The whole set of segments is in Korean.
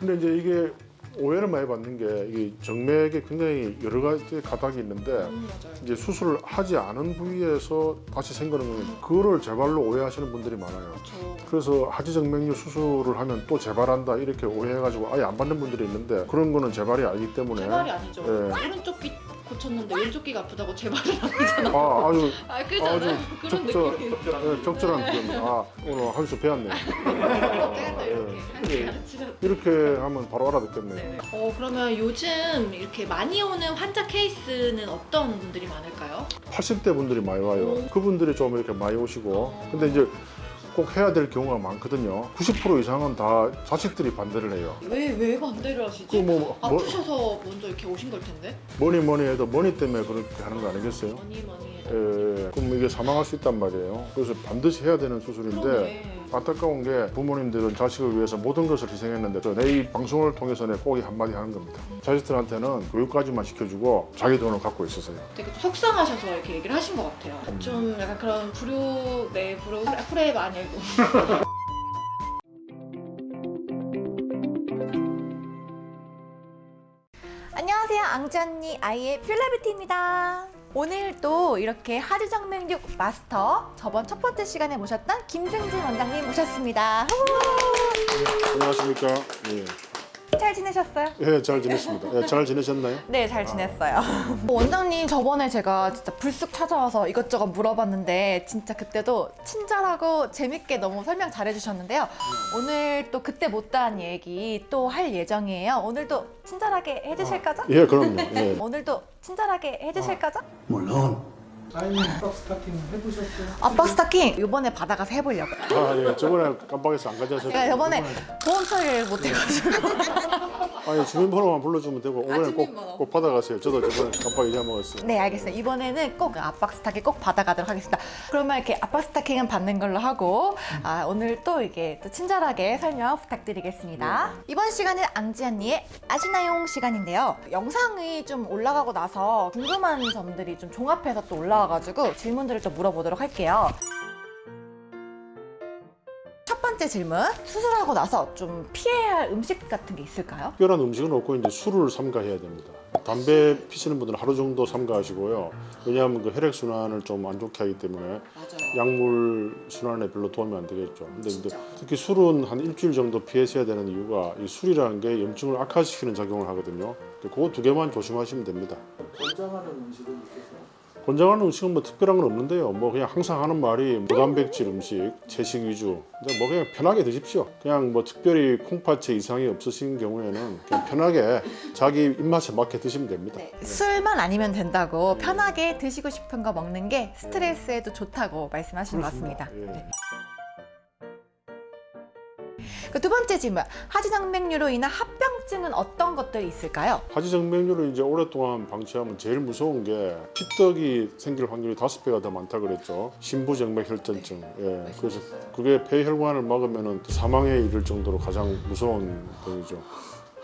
근데 이제 이게 오해를 많이 받는 게 이게 정맥에 굉장히 여러 가지 가닥이 있는데 음. 이제 수술을 하지 않은 부위에서 다시 생기는 거는 그거를 재발로 오해하시는 분들이 많아요. 저 그래서 하지 정맥류 수술을 하면 또 재발한다 이렇게 오해해가지고 아예 안 받는 분들이 있는데 그런 거는 재발이 아니기 때문에 재발이 아니죠. 네. 오른쪽 귀 고쳤는데 왼쪽 귀가 아프다고 재발은 아니잖아. 아 아주 아 그잖아요. 그런 적절, 느낌이. 예, 적절한 표현. 아 오늘 한 수 배웠네. 이렇게 네. 가르치는. 이렇게 하면 바로 알아듣겠네요. 네네. 어 그러면 요즘 이렇게 많이 오는 환자 케이스는 어떤 분들이 많을까요? 80대 분들이 많이 와요. 오. 그분들이 좀 이렇게 많이 오시고 어. 근데 이제 꼭 해야 될 경우가 많거든요. 90% 이상은 다 자식들이 반대를 해요. 왜 왜 반대를 하시지? 그뭐 뭐, 아프셔서 먼저 이렇게 오신 걸 텐데. 뭐니 뭐니 해도 뭐니 때문에 그렇게 하는 거 아니겠어요? 뭐니 뭐니. 예, 그럼 이게 사망할 수 있단 말이에요. 그래서 반드시 해야 되는 수술인데 그러네. 안타까운 게 부모님들은 자식을 위해서 모든 것을 희생했는데 저내이 방송을 통해서 내꼭이 한마디 하는 겁니다. 자식들한테는 교육까지만 시켜주고 자기 돈을 갖고 있었어요. 되게 속상하셔서 이렇게 얘기를 하신 것 같아요. 음. 좀 약간 그런 불효, 네 불효, 프레임 아니고. 안녕하세요 앙지 아이의 퓰라비티입니다 오늘 또 이렇게 하지정맥류 마스터 저번 첫 번째 시간에 모셨던 김승진 원장님 모셨습니다 안녕하십니까? 예, 잘 지내셨어요? 예, 잘 지냈습니다. 예, 잘 지내셨나요? 네 잘 지냈어요 원장님 저번에 제가 진짜 불쑥 찾아와서 이것저것 물어봤는데 진짜 그때도 친절하고 재밌게 너무 설명 잘 해주셨는데요 오늘 또 그때 못다한 얘기 또 할 예정이에요 오늘도 친절하게 해주실 거죠? 예, 그럼요. 예. 오늘도 친절하게 해주실 거죠? 물론 아이님 박 스타킹 해보셨어요? 압박 스타킹 이번에 받아가서 해보려고요. 아, 예, 저번에 깜빡해서 안 가져서. 제가 이번에 보험 처리를 못 해가지고 아니 주민번호만 불러주면 되고 오늘 주민번호. 꼭, 꼭 받아가세요. 저도 저번에 깜빡 잊어먹었어요. 네 알겠어요. 이번에는 꼭 압박 스타킹 꼭 받아가도록 하겠습니다. 그러면 이렇게 압박 스타킹은 받는 걸로 하고 아, 오늘 또 이게 또 친절하게 설명 부탁드리겠습니다. 이번 시간은 앙지언니의 아시나용 시간인데요. 영상이 좀 올라가고 나서 궁금한 점들이 좀 종합해서 또 올라 와가지고 질문들을 좀 물어보도록 할게요. 첫 번째 질문 수술하고 나서 좀 피해야 할 음식 같은 게 있을까요? 특별한 음식은 없고 이제 술을 삼가해야 됩니다. 담배 피시는 분들은 하루 정도 삼가하시고요. 왜냐하면 그 혈액 순환을 좀 안 좋게 하기 때문에 맞아요. 약물 순환에 별로 도움이 안 되겠죠. 근데 이제 특히 술은 한 일주일 정도 피하셔야 되는 이유가 이 술이라는 게 염증을 악화시키는 작용을 하거든요. 그거 두 개만 조심하시면 됩니다. 권장하는 음식은? 권장하는 음식은 뭐 특별한 건 없는데요. 뭐 그냥 항상 하는 말이 무단백질 음식, 채식 위주. 뭐 그냥 편하게 드십시오. 그냥 뭐 특별히 콩팥에 이상이 없으신 경우에는 그냥 편하게 자기 입맛에 맞게 드시면 됩니다. 네, 술만 아니면 된다고 편하게 드시고 싶은 거 먹는 게 스트레스에도 좋다고 말씀하신 것 같습니다. 예. 네. 그 두 번째 질문, 하지정맥류로 인한 합병증은 어떤 것들이 있을까요? 하지정맥류를 이제 오랫동안 방치하면 제일 무서운 게 피떡이 생길 확률이 다섯 배가 더 많다 그랬죠. 신부정맥혈전증. 예. 그래서 그게 폐혈관을 막으면 사망에 이를 정도로 가장 무서운 병이죠.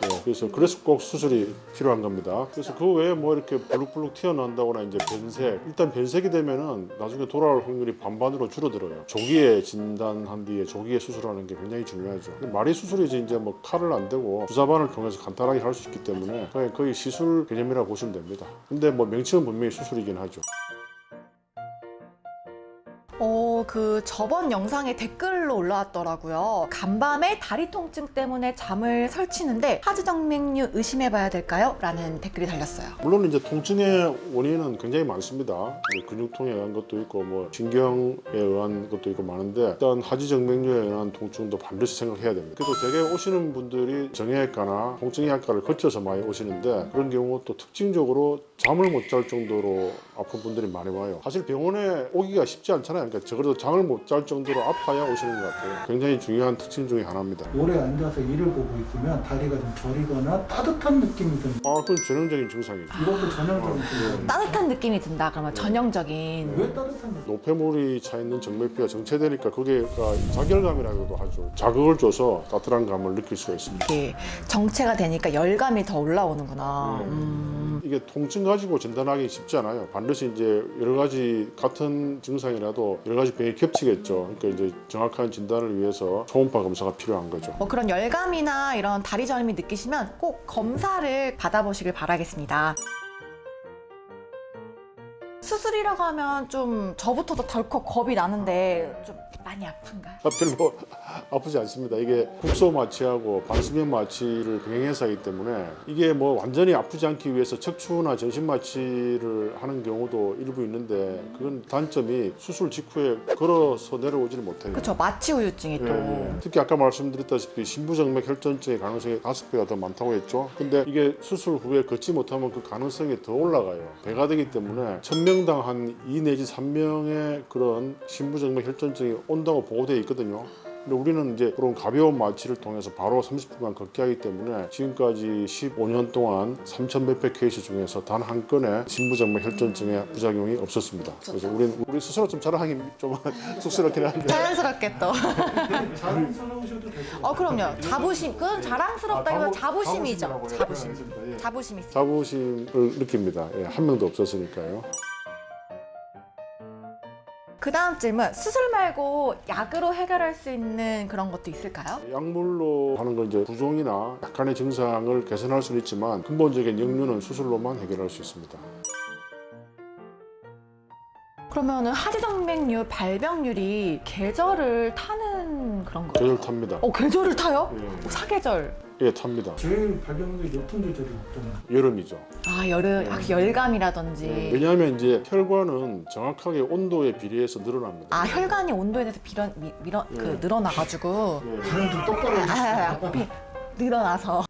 예, 그래서 그래서 꼭 수술이 필요한 겁니다. 그래서 그 외에 뭐 이렇게 블룩블룩 튀어나온다거나 이제 변색 일단 변색이 되면은 나중에 돌아올 확률이 반반으로 줄어들어요. 조기에 진단한 뒤에 조기에 수술하는 게 굉장히 중요하죠. 마리 수술이지 이제 뭐 칼을 안 대고 주사반을 통해서 간단하게 할 수 있기 때문에 거의 시술 개념이라고 보시면 됩니다. 근데 뭐 명칭은 분명히 수술이긴 하죠. 어, 그 저번 영상에 댓글로 올라왔더라고요. 간밤에 다리 통증 때문에 잠을 설치는데 하지정맥류 의심해봐야 될까요? 라는 댓글이 달렸어요. 물론 이제 통증의 원인은 굉장히 많습니다. 근육통에 의한 것도 있고 뭐 신경에 의한 것도 있고 많은데 일단 하지정맥류에 의한 통증도 반드시 생각해야 됩니다. 그래도 대개 오시는 분들이 정형외과나 통증의학과를 거쳐서 많이 오시는데 그런 경우 또 특징적으로 잠을 못 잘 정도로 아픈 분들이 많이 와요. 사실 병원에 오기가 쉽지 않잖아요. 그러니까 적어도 잠을 못 잘 정도로 아파야 오시는 것 같아요. 굉장히 중요한 특징 중에 하나입니다. 오래 앉아서 일을 보고 있으면 다리가 좀 저리거나 따뜻한 느낌이 드는 아, 그건 전형적인 증상이죠. 이것도 전형적인 증상이에요. 따뜻한 느낌이 든다 그러면 전형적인 왜 따뜻한 느낌? 노폐물이 차 있는 정맥류가 정체되니까 그게가 자결감이라고도 하죠. 자극을 줘서 따뜻한 감을 느낄 수가 있습니다. 정체가 되니까 열감이 더 올라오는구나. 네. 음. 이게 통증 가지고 진단하기 쉽지 않아요. 반드시 이제 여러 가지 같은 증상이라도 여러 가지 병이 겹치겠죠. 그러니까 이제 정확한 진단을 위해서 초음파 검사가 필요한 거죠. 뭐 그런 열감이나 이런 다리 저림이 느끼시면 꼭 검사를 받아보시길 바라겠습니다. 수술이라고 하면 좀 저부터도 덜컥 겁이 나는데 좀 많이 아픈가요? 아, 별로 아프지 않습니다. 이게 국소 마취하고 반수면 마취를 병행해서 하기 때문에 이게 뭐 완전히 아프지 않기 위해서 척추나 전신 마취를 하는 경우도 일부 있는데 그건 단점이 수술 직후에 걸어서 내려오지를 못해요. 그렇죠. 마취 후유증이 또. 예, 예. 특히 아까 말씀드렸다시피 신부정맥 혈전증의 가능성이 다섯 배가 더 많다고 했죠. 근데 이게 수술 후에 걷지 못하면 그 가능성이 더 올라가요. 배가 되기 때문에 천 명당 한2 내지 3명의 그런 신부정맥 혈전증이 온다고 보고되어 있거든요. 근데 우리는 이제 그런 가벼운 마취를 통해서 바로 30분간 걷게 하기 때문에 지금까지 15년 동안 3천 몇백 케이스 중에서 단 한 건의 신부정맥 혈전증의 부작용이 없었습니다. 그래서 우리는 우리 스스로 좀 자랑하기 좀 쑥스럽긴 한데 자연스럽게 또. 자랑스러우셔도 될것 같아요. 어 그럼요. 자부심. 그건 자랑스럽다기보다 자부심이죠. 자부심. 예. 자부심 있어요. 자부심을 느낍니다. 예, 한 명도 없었으니까요. 그 다음 질문. 수술 말고 약으로 해결할 수 있는 그런 것도 있을까요? 약물로 하는 건 이제 부종이나 약간의 증상을 개선할 수는 있지만 근본적인 역류는 수술로만 해결할 수 있습니다. 그러면 은 하지정맥류 발병률이 계절을 타는 그런 거예요? 계절 탑니다. 어 계절을 타요? 예, 사계절. 예, 탑니다. 제일 발병률이 높은 계절이 어떤 여름이죠. 아 여름 아, 열감이라든지. 왜냐하면 이제 혈관은 정확하게 온도에 비례해서 늘어납니다. 아 혈관이 온도에 대해서 빌어, 미, 밀어, 그 예. 늘어나가지고 예. 그냥 좀 똑바로 아, 비, 늘어나서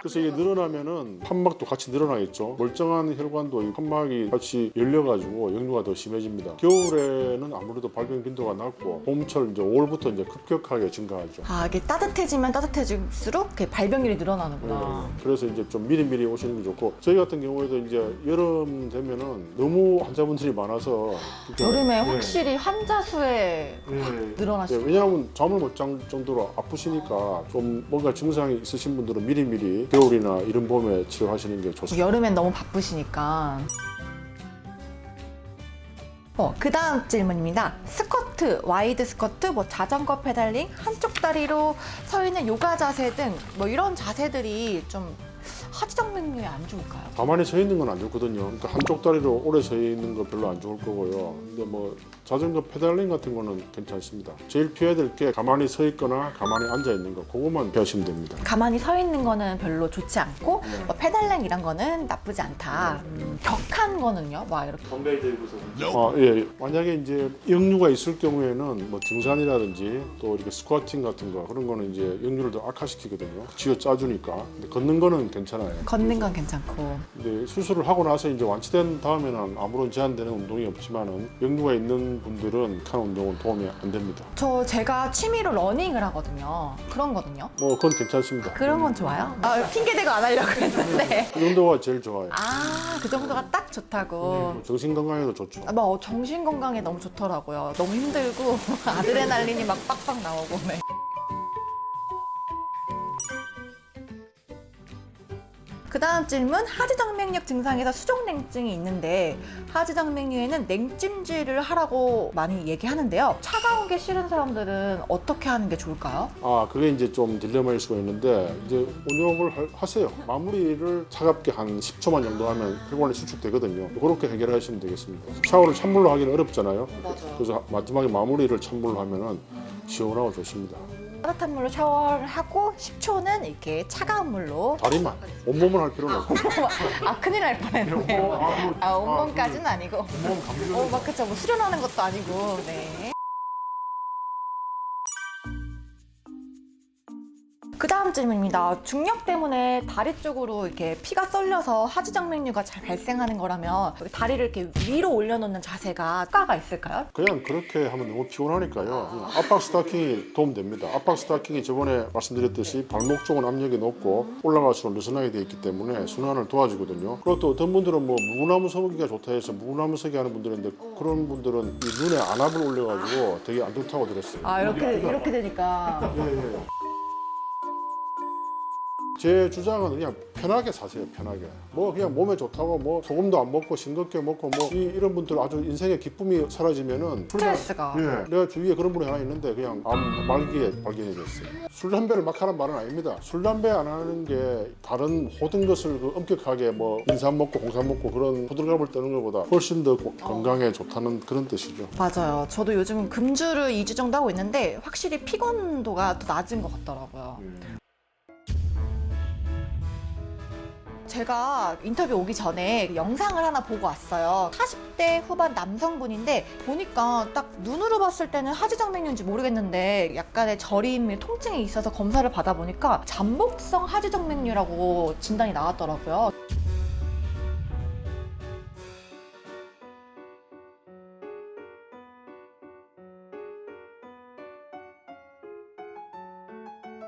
그래서 이게 늘어나면은 판막도 같이 늘어나겠죠. 멀쩡한 혈관도 이 판막이 같이 열려가지고 역류가 더 심해집니다. 겨울에는 아무래도 발병 빈도가 낮고 봄철 이제 5월부터 이제 급격하게 증가하죠. 아 이게 따뜻해지면 따뜻해질수록 그 발병률이 늘어나는구나. 네. 그래서 이제 좀 미리미리 오시는 게 좋고 저희 같은 경우에도 이제 여름 되면은 너무 환자분들이 많아서 여름에 네. 확실히 환자 수에 네. 늘어나시죠. 네, 왜냐하면 잠을 못잔 정도로 아프시니까 좀 뭔가 증상이 있으신 분들은 미리미리 겨울이나 이른 봄에 치료하시는 게 좋습니다. 여름엔 너무 바쁘시니까. 어, 그 다음 질문입니다. 스쿼트, wide 스쿼트, 뭐 자전거 페달링, 한쪽 다리로 서 있는 요가 자세 등 뭐 이런 자세들이 좀 하지정맥류에 안 좋을까요? 가만히 서 있는 건 안 좋거든요. 그러니까 한쪽 다리로 오래 서 있는 거 별로 안 좋을 거고요. 근데 뭐 자전거 페달링 같은 거는 괜찮습니다. 제일 피해야 될 게 가만히 서 있거나 가만히 앉아 있는 거 그것만 피하시면 됩니다. 가만히 서 있는 거는 별로 좋지 않고 뭐 페달링 이런 거는 나쁘지 않다. 음, 격한 거는요? 막 이렇게 아, 예. 만약에 이제 역류가 있을 경우에는 뭐 등산이라든지 또 이렇게 squatting 같은 거 그런 거는 이제 역류를 더 악화시키거든요. 쥐어 짜주니까. 근데 걷는 거는 괜찮아요. 걷는 건 괜찮고. 근데 수술을 하고 나서 이제 완치된 다음에는 아무런 제한되는 운동이 없지만은 역류가 있는 분들은 과한 운동은 도움이 안 됩니다. 저 제가 취미로 러닝을 하거든요. 그런 거는요. 뭐 그건 괜찮습니다. 그런 건 좋아요. 아, 핑계 대고 안 하려고 했는데. 그 정도가 제일 좋아요. 아, 그 정도가 딱 좋다고. 정신 건강에도 좋죠. 아, 뭐 정신 건강에 너무 좋더라고요. 너무 힘들고 아드레날린이 막 빡빡 나오고. 네. 그 다음 질문 하지정맥류 증상에서 수족냉증이 있는데 하지정맥류에는 냉찜질을 하라고 많이 얘기하는데요 차가운 게 싫은 사람들은 어떻게 하는 게 좋을까요? 아 그게 이제 좀 딜레마일 수가 있는데 이제 할- 하세요. 마무리를 차갑게 한 10초만 정도 하면 혈관이 수축되거든요. 그렇게 해결하시면 되겠습니다. 샤워를 찬물로 하기는 어렵잖아요. 맞아요 그래서 마지막에 마무리를 찬물로 하면 은 시원하고 좋습니다. 따뜻한 물로 샤워를 하고 10초는 이렇게 차가운 물로. 다리만. 온몸을 할 필요는 없고. 아 큰일 날 뻔했네요 아 온몸까지는 아니고. 온몸 감기 어, 막 그쵸. 뭐 수련하는 것도 아니고. 네. 그 다음 질문입니다. 중력 때문에 다리 쪽으로 이렇게 피가 쏠려서 하지정맥류가 잘 발생하는 거라면 다리를 이렇게 위로 올려놓는 자세가 효과가 있을까요? 그냥 그렇게 하면 너무 피곤하니까요. 압박 스타킹이 도움됩니다. 압박 스타킹이 저번에 말씀드렸듯이 발목 쪽은 압력이 높고 올라갈수록 느슨하게 되어 있기 때문에 순환을 도와주거든요. 그리고 또 어떤 분들은 뭐 무나무 서기가 좋다 해서 무나무 서기 하는 분들인데 그런 분들은 이 눈에 안압을 올려가지고 되게 안 좋다고 들었어요. 아 이렇게 이렇게 되니까 예, 예. 제 주장은 그냥 편하게 사세요 편하게 뭐 그냥 몸에 좋다고 뭐 소금도 안 먹고 싱겁게 먹고 뭐 이, 이런 분들 아주 인생의 기쁨이 사라지면은 스트레스가. 예, 내가 주위에 그런 분이 하나 있는데 그냥 암 말기에 발견이 됐어요. 술 담배를 막 하는 말은 아닙니다. 술 담배 안 하는 게 다른 모든 것을 그 엄격하게 뭐 인삼 먹고 홍삼 먹고 그런 호들갑을 떠는 것보다 훨씬 더 고- 건강에 좋다는 그런 뜻이죠. 맞아요. 저도 요즘 금주를 2주 정도 하고 있는데 확실히 피곤도가 더 낮은 것 같더라고요. 제가 인터뷰 오기 전에 영상을 하나 보고 왔어요. 40대 후반 남성분인데 보니까 딱 눈으로 봤을 때는 하지정맥류인지 모르겠는데 약간의 저림, 통증이 있어서 검사를 받아보니까 잠복성 하지정맥류라고 진단이 나왔더라고요.